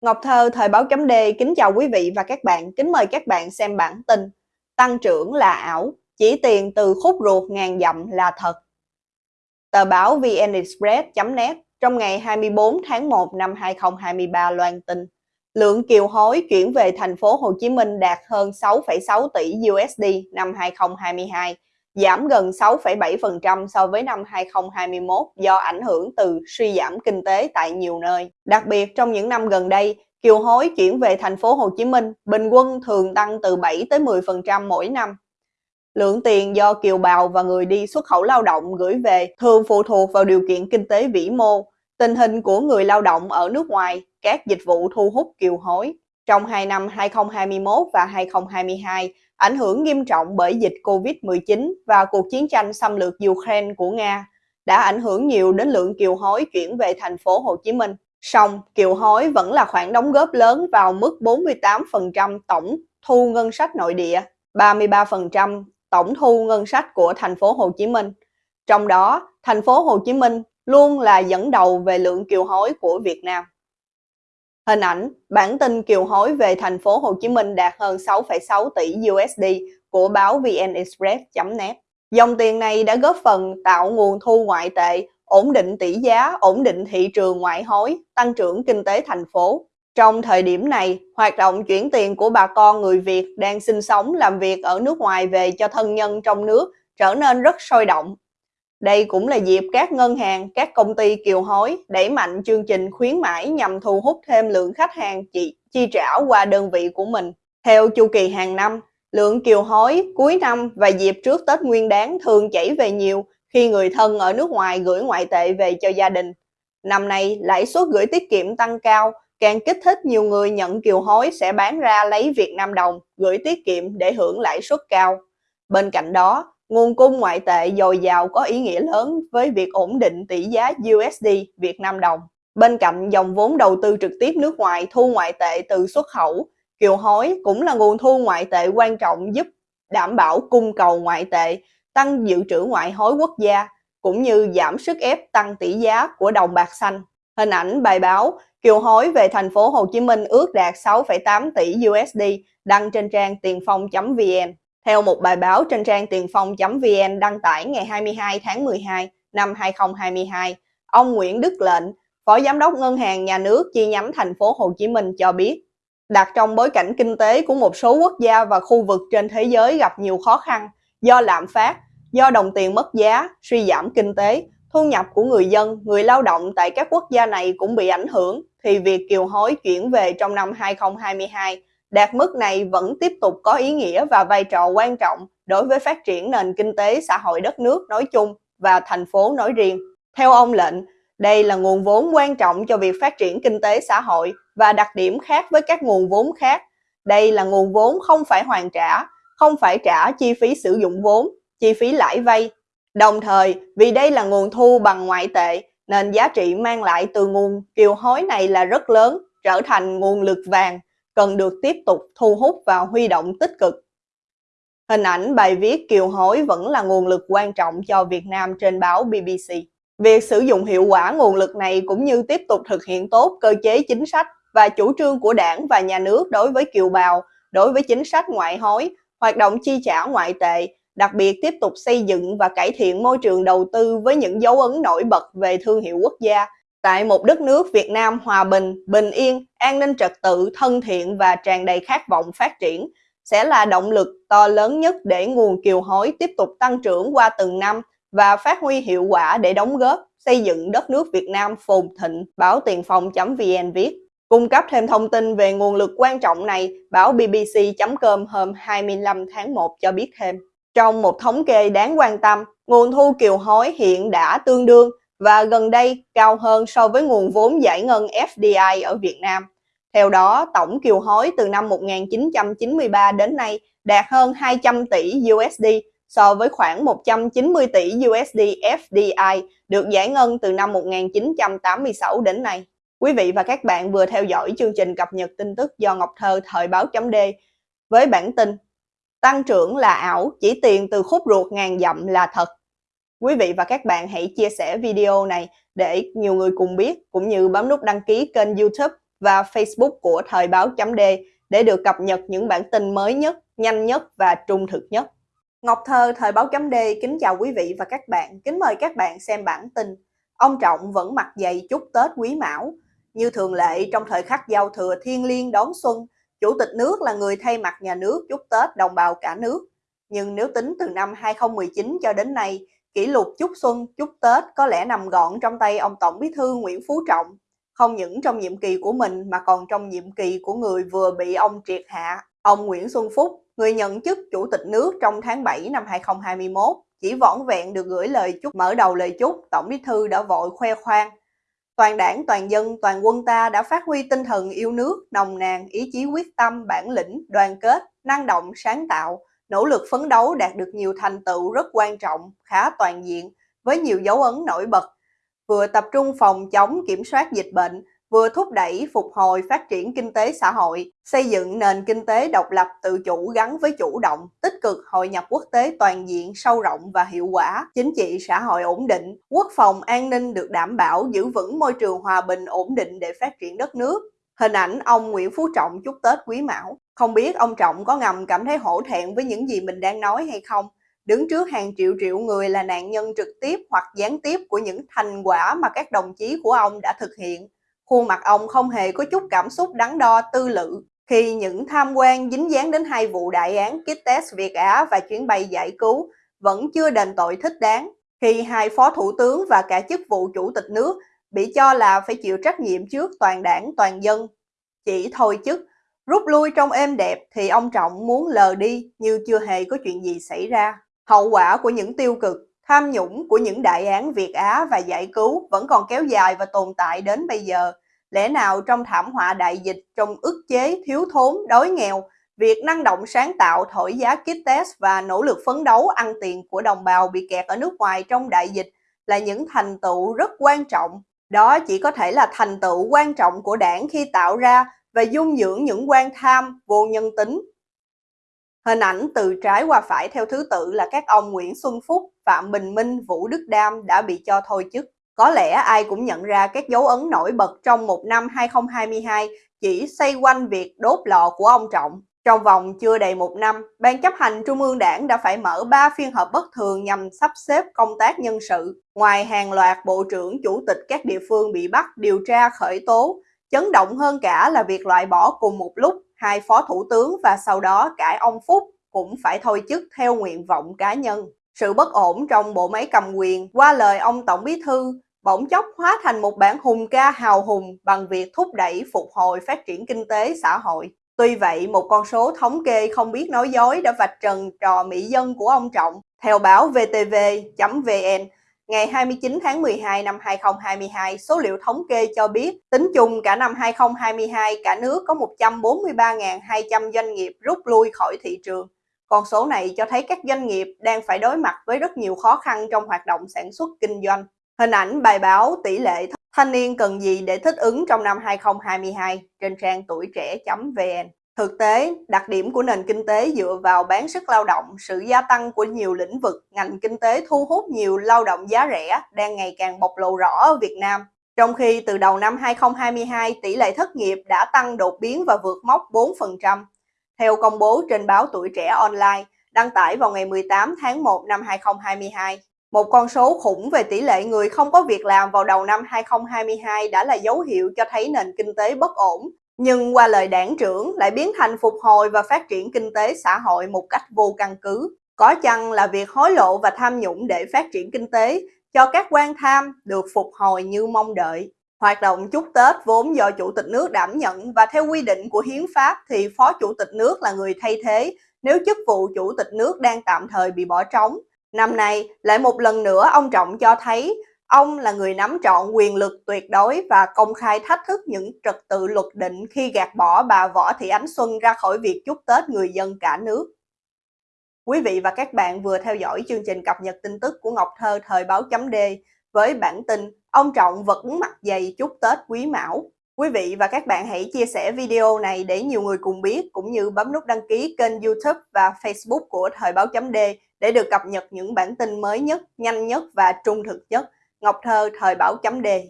Ngọc Thơ, Thời báo chấm D, kính chào quý vị và các bạn, kính mời các bạn xem bản tin Tăng trưởng là ảo, chỉ tiền từ khúc ruột ngàn dặm là thật. Tờ báo VN Express.net trong ngày 24 tháng 1 năm 2023 loan tin. Lượng kiều hối chuyển về thành phố Hồ Chí Minh đạt hơn 6,6 tỷ USD năm 2022 giảm gần 6,7% so với năm 2021 do ảnh hưởng từ suy giảm kinh tế tại nhiều nơi. Đặc biệt trong những năm gần đây, kiều hối chuyển về thành phố Hồ Chí Minh bình quân thường tăng từ 7 tới 10% mỗi năm. Lượng tiền do kiều bào và người đi xuất khẩu lao động gửi về thường phụ thuộc vào điều kiện kinh tế vĩ mô, tình hình của người lao động ở nước ngoài, các dịch vụ thu hút kiều hối. Trong hai năm 2021 và 2022, ảnh hưởng nghiêm trọng bởi dịch Covid-19 và cuộc chiến tranh xâm lược Ukraine của Nga đã ảnh hưởng nhiều đến lượng kiều hối chuyển về thành phố Hồ Chí Minh. Song, kiều hối vẫn là khoản đóng góp lớn vào mức 48% tổng thu ngân sách nội địa, 33% tổng thu ngân sách của thành phố Hồ Chí Minh. Trong đó, thành phố Hồ Chí Minh luôn là dẫn đầu về lượng kiều hối của Việt Nam. Hình ảnh, bản tin kiều hối về thành phố Hồ Chí Minh đạt hơn 6,6 tỷ USD của báo VnExpress.net. Dòng tiền này đã góp phần tạo nguồn thu ngoại tệ, ổn định tỷ giá, ổn định thị trường ngoại hối, tăng trưởng kinh tế thành phố. Trong thời điểm này, hoạt động chuyển tiền của bà con người Việt đang sinh sống làm việc ở nước ngoài về cho thân nhân trong nước trở nên rất sôi động. Đây cũng là dịp các ngân hàng, các công ty kiều hối đẩy mạnh chương trình khuyến mãi nhằm thu hút thêm lượng khách hàng chi, chi trả qua đơn vị của mình. Theo chu kỳ hàng năm, lượng kiều hối cuối năm và dịp trước Tết Nguyên Đán thường chảy về nhiều khi người thân ở nước ngoài gửi ngoại tệ về cho gia đình. Năm nay, lãi suất gửi tiết kiệm tăng cao, càng kích thích nhiều người nhận kiều hối sẽ bán ra lấy Việt Nam đồng, gửi tiết kiệm để hưởng lãi suất cao. Bên cạnh đó, Nguồn cung ngoại tệ dồi dào có ý nghĩa lớn với việc ổn định tỷ giá USD Việt Nam đồng. Bên cạnh dòng vốn đầu tư trực tiếp nước ngoài thu ngoại tệ từ xuất khẩu, kiều hối cũng là nguồn thu ngoại tệ quan trọng giúp đảm bảo cung cầu ngoại tệ, tăng dự trữ ngoại hối quốc gia, cũng như giảm sức ép tăng tỷ giá của đồng bạc xanh. Hình ảnh bài báo kiều hối về thành phố Hồ Chí Minh ước đạt 6,8 tỷ USD đăng trên trang tiền phong.vn. Theo một bài báo trên trang tiền phong.vn đăng tải ngày 22 tháng 12 năm 2022, ông Nguyễn Đức Lệnh, Phó Giám đốc Ngân hàng Nhà nước chi nhánh thành phố Hồ Chí Minh cho biết, đặt trong bối cảnh kinh tế của một số quốc gia và khu vực trên thế giới gặp nhiều khó khăn do lạm phát, do đồng tiền mất giá, suy giảm kinh tế, thu nhập của người dân, người lao động tại các quốc gia này cũng bị ảnh hưởng, thì việc kiều hối chuyển về trong năm 2022 Đạt mức này vẫn tiếp tục có ý nghĩa và vai trò quan trọng đối với phát triển nền kinh tế xã hội đất nước nói chung và thành phố nói riêng. Theo ông Lệnh, đây là nguồn vốn quan trọng cho việc phát triển kinh tế xã hội và đặc điểm khác với các nguồn vốn khác. Đây là nguồn vốn không phải hoàn trả, không phải trả chi phí sử dụng vốn, chi phí lãi vay. Đồng thời, vì đây là nguồn thu bằng ngoại tệ, nên giá trị mang lại từ nguồn kiều hối này là rất lớn, trở thành nguồn lực vàng cần được tiếp tục thu hút và huy động tích cực. Hình ảnh bài viết kiều hối vẫn là nguồn lực quan trọng cho Việt Nam trên báo BBC. Việc sử dụng hiệu quả nguồn lực này cũng như tiếp tục thực hiện tốt cơ chế chính sách và chủ trương của đảng và nhà nước đối với kiều bào, đối với chính sách ngoại hối, hoạt động chi trả ngoại tệ, đặc biệt tiếp tục xây dựng và cải thiện môi trường đầu tư với những dấu ấn nổi bật về thương hiệu quốc gia Tại một đất nước Việt Nam hòa bình, bình yên, an ninh trật tự, thân thiện và tràn đầy khát vọng phát triển sẽ là động lực to lớn nhất để nguồn kiều hối tiếp tục tăng trưởng qua từng năm và phát huy hiệu quả để đóng góp xây dựng đất nước Việt Nam phồn thịnh, báo tiền phong.vn viết. Cung cấp thêm thông tin về nguồn lực quan trọng này, báo BBC.com hôm 25 tháng 1 cho biết thêm. Trong một thống kê đáng quan tâm, nguồn thu kiều hối hiện đã tương đương và gần đây cao hơn so với nguồn vốn giải ngân FDI ở Việt Nam. Theo đó, tổng kiều hối từ năm 1993 đến nay đạt hơn 200 tỷ USD so với khoảng 190 tỷ USD FDI được giải ngân từ năm 1986 đến nay. Quý vị và các bạn vừa theo dõi chương trình cập nhật tin tức do Ngọc Thơ Thời báo chấm D với bản tin Tăng trưởng là ảo, chỉ tiền từ khúc ruột ngàn dặm là thật. Quý vị và các bạn hãy chia sẻ video này để nhiều người cùng biết cũng như bấm nút đăng ký kênh youtube và Facebook của Thời báo chấm D để được cập nhật những bản tin mới nhất, nhanh nhất và trung thực nhất. Ngọc Thơ, Thời báo chấm D kính chào quý vị và các bạn, kính mời các bạn xem bản tin. Ông Trọng vẫn mặc giày chúc Tết Quý Mão. Như thường lệ trong thời khắc giao thừa thiên liêng đón xuân, Chủ tịch nước là người thay mặt nhà nước chúc Tết đồng bào cả nước. Nhưng nếu tính từ năm 2019 cho đến nay, kỷ lục chúc xuân, chúc Tết có lẽ nằm gọn trong tay ông Tổng Bí thư Nguyễn Phú Trọng. Không những trong nhiệm kỳ của mình mà còn trong nhiệm kỳ của người vừa bị ông triệt hạ, ông Nguyễn Xuân Phúc, người nhận chức Chủ tịch nước trong tháng 7 năm 2021. Chỉ vỏn vẹn được gửi lời chúc mở đầu lời chúc, Tổng Bí thư đã vội khoe khoang. Toàn đảng, toàn dân, toàn quân ta đã phát huy tinh thần yêu nước, nồng nàn, ý chí quyết tâm, bản lĩnh, đoàn kết, năng động, sáng tạo, nỗ lực phấn đấu đạt được nhiều thành tựu rất quan trọng, khá toàn diện, với nhiều dấu ấn nổi bật. Vừa tập trung phòng chống kiểm soát dịch bệnh, vừa thúc đẩy phục hồi phát triển kinh tế xã hội, xây dựng nền kinh tế độc lập tự chủ gắn với chủ động, tích cực hội nhập quốc tế toàn diện, sâu rộng và hiệu quả, chính trị xã hội ổn định, quốc phòng an ninh được đảm bảo, giữ vững môi trường hòa bình ổn định để phát triển đất nước. Hình ảnh ông Nguyễn Phú Trọng chúc Tết Quý Mão. Không biết ông Trọng có ngầm cảm thấy hổ thẹn với những gì mình đang nói hay không? Đứng trước hàng triệu triệu người là nạn nhân trực tiếp hoặc gián tiếp của những thành quả mà các đồng chí của ông đã thực hiện Khuôn mặt ông không hề có chút cảm xúc đắn đo tư lự khi những tham quan dính dáng đến hai vụ đại án kit test Việt Á và chuyến bay giải cứu vẫn chưa đền tội thích đáng khi hai phó thủ tướng và cả chức vụ chủ tịch nước bị cho là phải chịu trách nhiệm trước toàn đảng toàn dân. Chỉ thôi chức, rút lui trong êm đẹp thì ông Trọng muốn lờ đi như chưa hề có chuyện gì xảy ra. Hậu quả của những tiêu cực, tham nhũng của những đại án Việt Á và giải cứu vẫn còn kéo dài và tồn tại đến bây giờ. Lẽ nào trong thảm họa đại dịch, trong ức chế, thiếu thốn, đói nghèo, việc năng động sáng tạo thổi giá kit test và nỗ lực phấn đấu ăn tiền của đồng bào bị kẹt ở nước ngoài trong đại dịch là những thành tựu rất quan trọng. Đó chỉ có thể là thành tựu quan trọng của đảng khi tạo ra và dung dưỡng những quan tham, vô nhân tính. Hình ảnh từ trái qua phải theo thứ tự là các ông Nguyễn Xuân Phúc, Phạm Bình Minh, Vũ Đức Đam đã bị cho thôi chức. Có lẽ ai cũng nhận ra các dấu ấn nổi bật trong một năm 2022 chỉ xoay quanh việc đốt lò của ông Trọng. Trong vòng chưa đầy một năm, Ban chấp hành Trung ương Đảng đã phải mở 3 phiên họp bất thường nhằm sắp xếp công tác nhân sự. Ngoài hàng loạt bộ trưởng, chủ tịch các địa phương bị bắt, điều tra, khởi tố, chấn động hơn cả là việc loại bỏ cùng một lúc hai phó thủ tướng và sau đó cả ông Phúc cũng phải thôi chức theo nguyện vọng cá nhân. Sự bất ổn trong bộ máy cầm quyền qua lời ông Tổng Bí Thư bỗng chốc hóa thành một bản hùng ca hào hùng bằng việc thúc đẩy phục hồi phát triển kinh tế xã hội. Tuy vậy, một con số thống kê không biết nói dối đã vạch trần trò mỹ dân của ông Trọng. Theo báo VTV.vn, ngày 29 tháng 12 năm 2022, số liệu thống kê cho biết tính chung cả năm 2022, cả nước có 143.200 doanh nghiệp rút lui khỏi thị trường. Con số này cho thấy các doanh nghiệp đang phải đối mặt với rất nhiều khó khăn trong hoạt động sản xuất kinh doanh. Hình ảnh bài báo tỷ lệ thanh niên cần gì để thích ứng trong năm 2022 trên trang tuổi trẻ.vn. Thực tế, đặc điểm của nền kinh tế dựa vào bán sức lao động, sự gia tăng của nhiều lĩnh vực, ngành kinh tế thu hút nhiều lao động giá rẻ đang ngày càng bộc lộ rõ ở Việt Nam. Trong khi từ đầu năm 2022, tỷ lệ thất nghiệp đã tăng đột biến và vượt mốc 4%. Theo công bố trên báo Tuổi Trẻ Online, đăng tải vào ngày 18 tháng 1 năm 2022, một con số khủng về tỷ lệ người không có việc làm vào đầu năm 2022 đã là dấu hiệu cho thấy nền kinh tế bất ổn. Nhưng qua lời đảng trưởng lại biến thành phục hồi và phát triển kinh tế xã hội một cách vô căn cứ. Có chăng là việc hối lộ và tham nhũng để phát triển kinh tế cho các quan tham được phục hồi như mong đợi. Hoạt động chúc Tết vốn do Chủ tịch nước đảm nhận và theo quy định của Hiến pháp thì Phó Chủ tịch nước là người thay thế nếu chức vụ Chủ tịch nước đang tạm thời bị bỏ trống Năm nay, lại một lần nữa ông Trọng cho thấy ông là người nắm trọn quyền lực tuyệt đối và công khai thách thức những trật tự luật định khi gạt bỏ bà Võ Thị Ánh Xuân ra khỏi việc chúc Tết người dân cả nước. Quý vị và các bạn vừa theo dõi chương trình cập nhật tin tức của Ngọc Thơ thời báo chấm D với bản tin Ông Trọng vẫn mặt dày chúc Tết Quý Mão. Quý vị và các bạn hãy chia sẻ video này để nhiều người cùng biết cũng như bấm nút đăng ký kênh youtube và facebook của Thời báo chấm D để được cập nhật những bản tin mới nhất, nhanh nhất và trung thực nhất. Ngọc Thơ, Thời báo chấm đề.